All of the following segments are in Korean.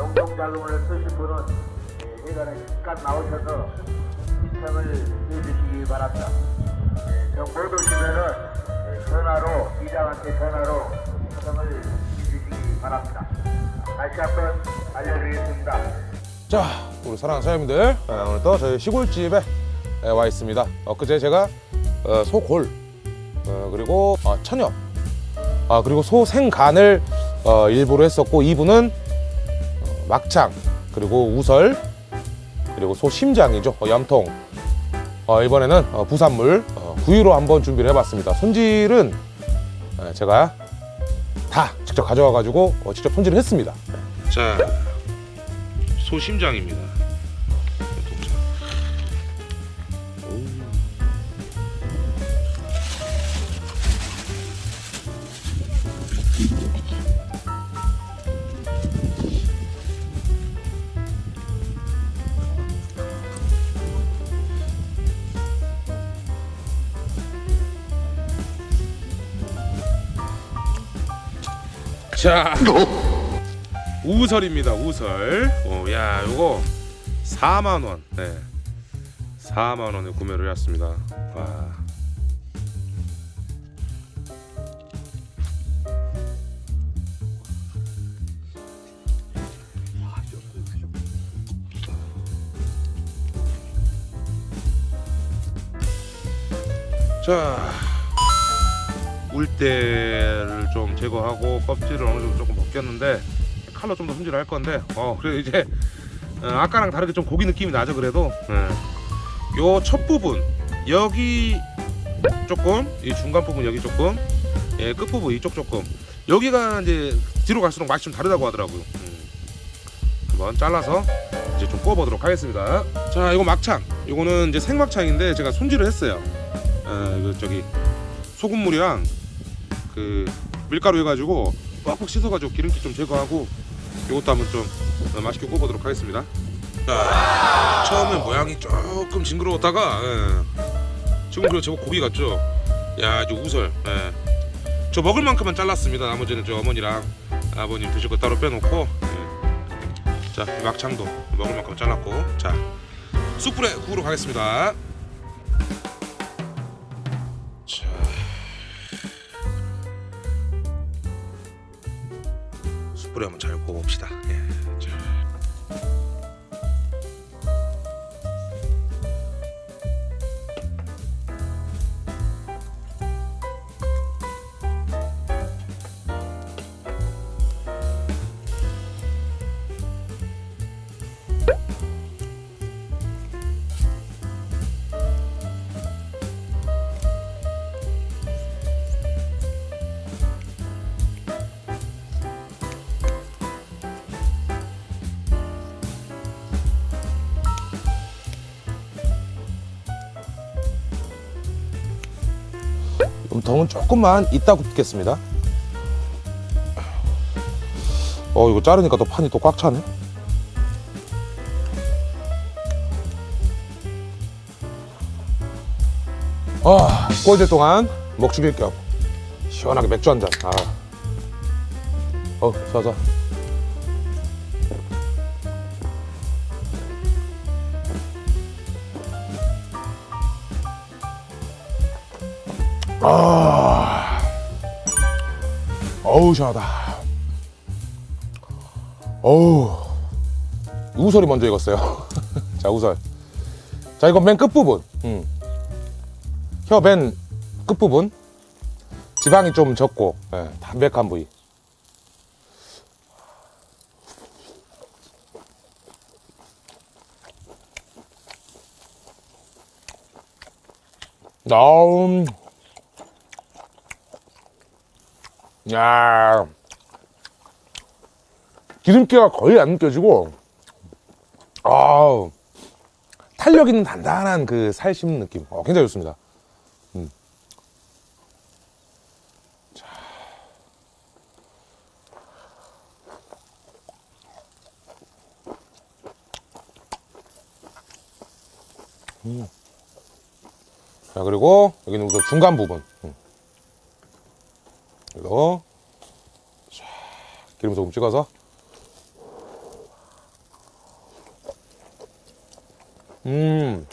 영동자금을 쓰실 분은 예, 예전에 잠깐 나오셔서 신청을 해주시기 바랍니다. 예, 정못 오시면은 예, 전화로 이장한테 전화로 신청을 해주시기 바랍니다. 다시 한번 알려드리겠습니다. 자, 우리 사랑하는 사장님들, 예, 오늘 또 저희 시골집에 예, 와 있습니다. 엊그제 제가 어, 소골, 어, 그리고 어, 천엽, 아, 그리고 소 생간을 어, 일부로 했었고, 2부는 어, 막창, 그리고 우설, 그리고 소 심장이죠, 어, 염통. 어, 이번에는 어, 부산물 어, 구이로 한번 준비를 해봤습니다. 손질은 예, 제가 다 직접 가져와 가지고 어, 직접 손질을 했습니다. 자, 소심장입니다. 자, 우설입니다. 우설. 어, 야, 요거 4만 원. 네. 4만 원에 구매를 했습니다. 와. 자, 울대를 좀 제거하고 껍질을 어느 정도 조금 벗겼는데 칼로 좀 더 손질을 할 건데 어 그래 이제 어, 아까랑 다르게 좀 고기 느낌이 나죠 그래도? 요첫 부분 여기 조금 이 중간 부분 여기 조금 예, 끝 부분 이쪽 조금. 여기가 이제 뒤로 갈수록 맛이 좀 다르다고 하더라고요. 음. 한번 잘라서 이제 좀 구워 보도록 하겠습니다. 자 이거 막창. 이거는 이제 생막창인데 제가 손질을 했어요. 어, 이거 저기 소금물이랑 그 밀가루 해가지고 빡빡 씻어가지고 기름기 좀 제거하고 이것도 한번 좀 어, 맛있게 구워보도록 하겠습니다. 자, 처음에 모양이 조금 징그러웠다가 예. 지금 그리고 저거 고기 같죠? 야, 이제 우설. 예. 저 먹을 만큼만 잘랐습니다. 나머지는 저 어머니랑 아버님 드실 거 따로 빼놓고 예. 자, 이 막창도 먹을 만큼 잘랐고 자, 숯불에 구우러 가겠습니다. 숯불에 한번 잘 구워봅시다. 예. 자. 염통은 조금만 이따 굽겠습니다. 어 이거 자르니까 또 판이 또 꽉 차네. 아 구워질 동안 목 죽일 겸 시원하게 맥주 한 잔. 아. 어 좋아. 아, 시원하다. 어우, 우설이 먼저 익었어요. 자 우설. 자 이건 맨 끝부분. 음. 혀맨 끝부분. 지방이 좀 적고 예, 담백한 부위. 나음. 야 기름기가 거의 안 느껴지고 아 탄력 있는 단단한 그살 씹는 느낌 어, 굉장히 좋습니다 음. 자. 음. 자 그리고 여기는 그 중간 부분 음. 그대로 기름 조금 찍어서. 음.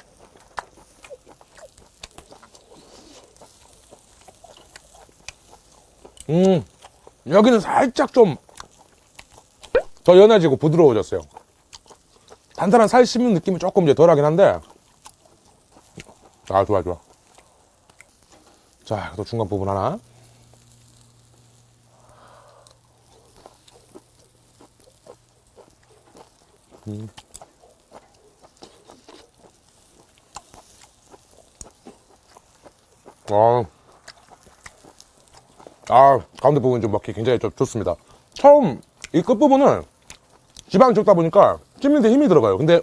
음, 여기는 살짝 좀 더 연해지고 부드러워졌어요. 단단한 살 씹는 느낌이 조금 이제 덜하긴 한데. 아 좋아 좋아. 자 또 중간 부분 하나. 음. 아, 아, 가운데 부분 좀 먹기 굉장히 좀 좋습니다. 처음 이 끝부분은 지방이 적다 보니까 씹는데 힘이 들어가요. 근데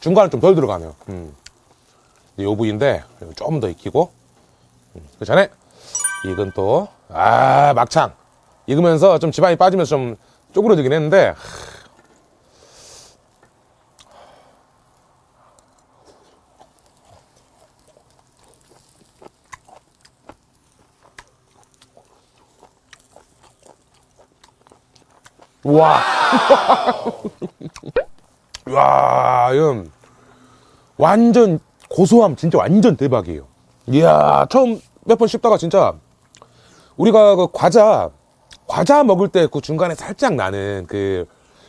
중간은 좀덜 들어가네요. 음. 이 부위인데 좀 더 익히고 음. 그 전에 익은 또, 아, 막창. 익으면서 좀 지방이 빠지면서 좀 쪼그러지긴 했는데 와. 와, 이건 완전 고소함 진짜 완전 대박이에요. 이야, 처음 몇 번 씹다가 진짜 우리가 그 과자 과자 먹을 때 그 중간에 살짝 나는 그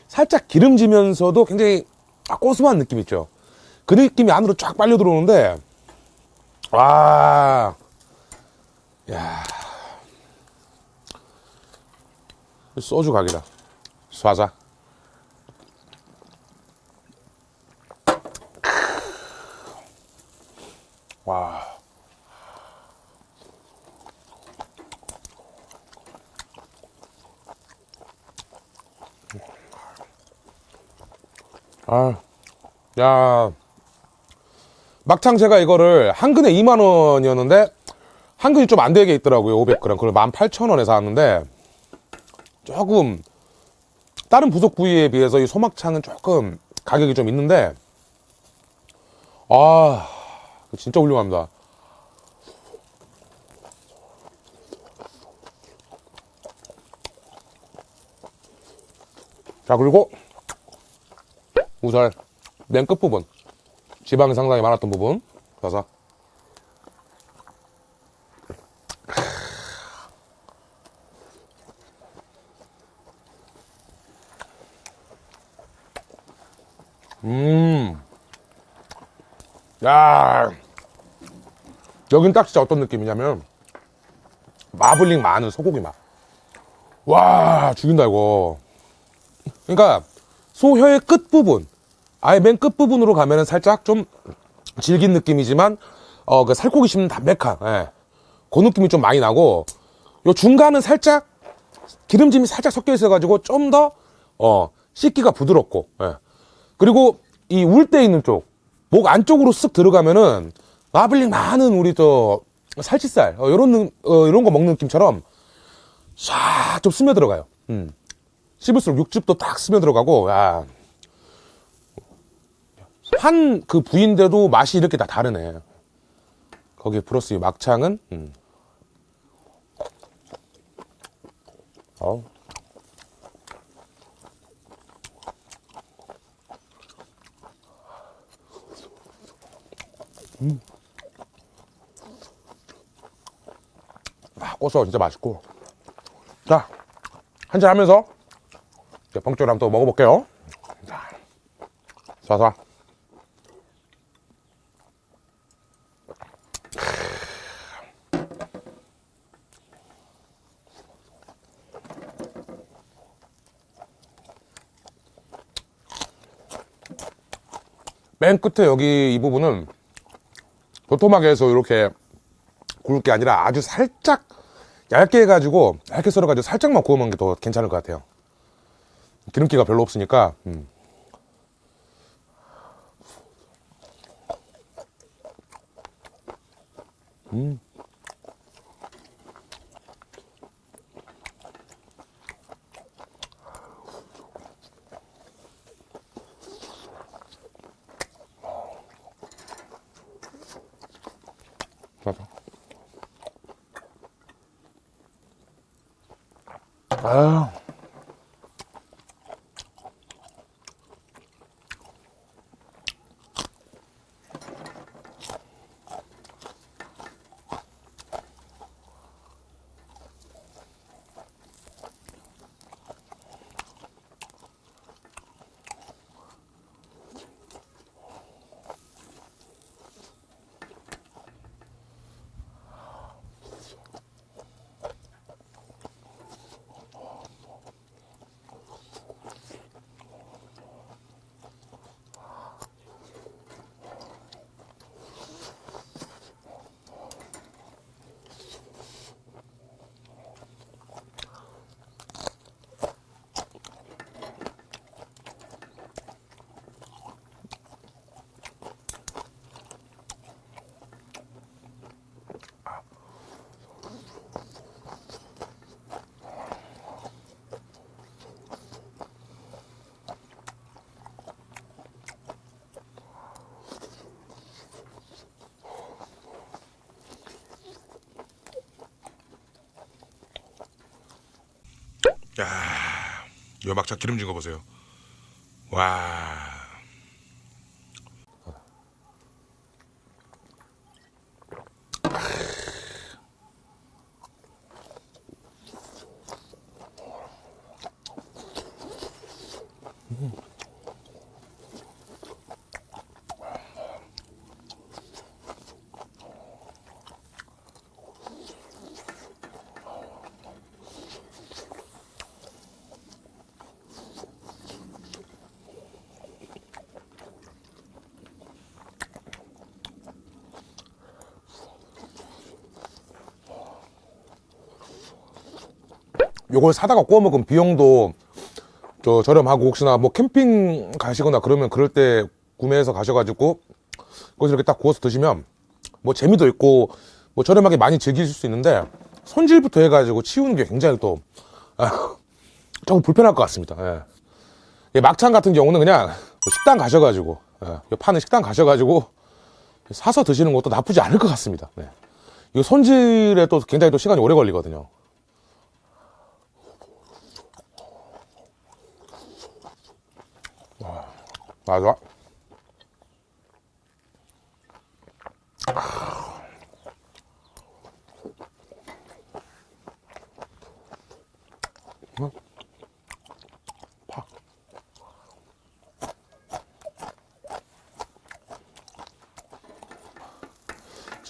살짝 기름지면서도 굉장히 아, 고소한 느낌 있죠. 그 느낌이 안으로 쫙 빨려 들어오는데 와. 야. 소주 각이다. 쏴자. 와. 아, 야. 막창 제가 이거를 한 근에 2만 원이었는데 한 근이 좀 안 되게 있더라고요. 500g. 그걸 18,000원에 사왔는데 조금 다른 부속 부위에 비해서 이 소막창은 조금 가격이 좀 있는데 아 진짜 훌륭합니다. 자 그리고 우설 맨 끝부분. 지방이 상당히 많았던 부분. 가서 야. 여긴 딱 진짜 어떤 느낌이냐면 마블링 많은 소고기 맛. 와, 죽인다 이거. 그러니까 소혀의 끝부분. 아예 맨 끝부분으로 가면은 살짝 좀 질긴 느낌이지만 어, 그 살코기 씹는 담백한 예. 그 느낌이 좀 많이 나고 요 중간은 살짝 기름짐이 살짝 섞여 있어 가지고 좀 더 어, 씹기가 부드럽고 예. 그리고 이울때 있는 쪽, 목 안쪽으로 쓱 들어가면은 마블링 많은 우리 저 살치살 어, 이런 어, 이런 거 먹는 느낌처럼 싹좀 스며 들어가요. 음. 씹을수록 육즙도 딱 스며 들어가고 야. 한 그 부위인데도 맛이 이렇게 다 다르네. 거기에 플러스 이 막창은 음. 어. 아, 고소 진짜 맛있고. 자, 한잔 하면서 이제 봉조를 한번 또 먹어볼게요. 자, 쏴쏴. 맨 끝에 여기 이 부분은 도톰하게 해서 이렇게 구울 게 아니라 아주 살짝 얇게 해가지고 얇게 썰어가지고 살짝만 구워 먹는 게 더 괜찮을 것 같아요 기름기가 별로 없으니까 음. 음. 야, 요 막창 기름진 거 보세요. 와. 요걸 사다가 구워 먹으면 비용도 저 저렴하고 혹시나 뭐 캠핑 가시거나 그러면 그럴 때 구매해서 가셔가지고 거기서 이렇게 딱 구워서 드시면 뭐 재미도 있고 뭐 저렴하게 많이 즐기실 수 있는데 손질부터 해가지고 치우는 게 굉장히 또 아, 조금 불편할 것 같습니다. 예. 예, 막창 같은 경우는 그냥 뭐 식당 가셔가지고 예, 요 파는 식당 가셔가지고 사서 드시는 것도 나쁘지 않을 것 같습니다. 네. 이거 손질에 또 굉장히 또 시간이 오래 걸리거든요. 맞아.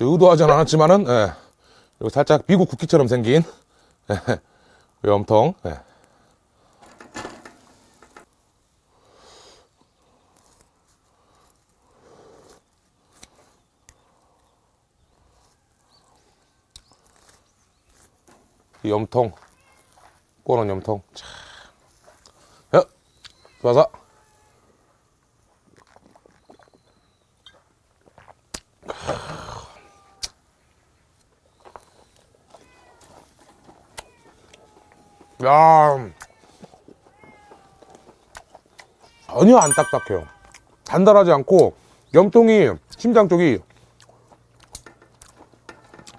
의도하진 않았지만은, 예. 살짝 미국 국기처럼 생긴, 예. 염통, 예. 이 염통 꼬는 염통. 자, 야, 좋아서. 야. 전혀 안 딱딱해요. 단단하지 않고 염통이 심장 쪽이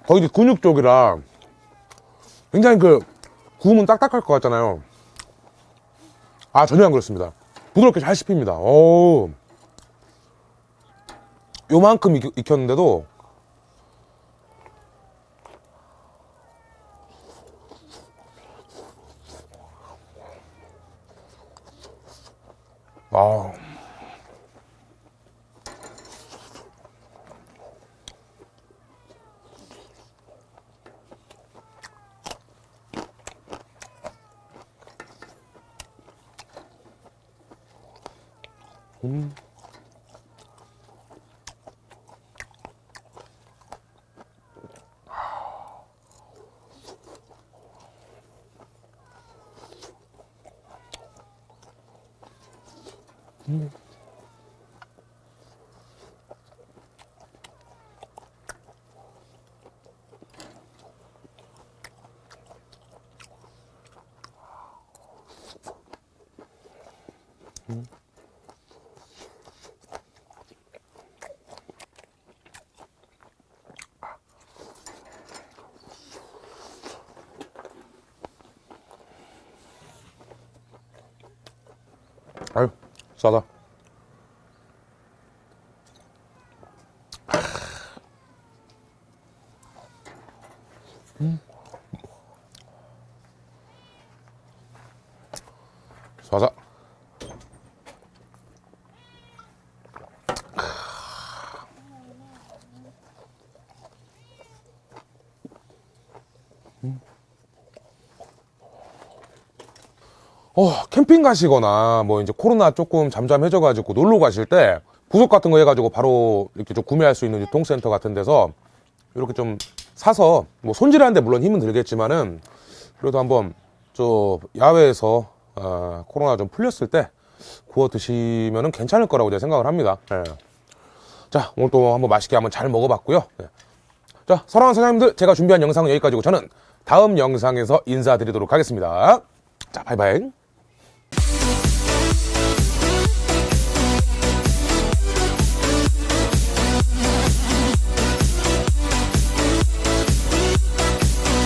거의 근육 쪽이라 굉장히 그 구우면 딱딱할 것 같잖아요. 아 전혀 안 그렇습니다. 부드럽게 잘 씹힙니다. 오, 요만큼 익, 익혔는데도 음. 음. 음. 아유 싸다. 싸다. 어, 캠핑 가시거나 뭐 이제 코로나 조금 잠잠해져 가지고 놀러 가실 때 부속 같은 거 해가지고 바로 이렇게 좀 구매할 수 있는 유통센터 같은 데서 이렇게 좀 사서 뭐 손질하는데 물론 힘은 들겠지만은 그래도 한번 저 야외에서 어, 코로나 좀 풀렸을 때 구워 드시면은 괜찮을 거라고 제가 생각을 합니다. 예. 자 오늘 또 한번 맛있게 한번 잘 먹어봤고요. 예. 자 사랑하는 사장님들 제가 준비한 영상은 여기까지고 저는 다음 영상에서 인사드리도록 하겠습니다. 자 바이바이. Thank you.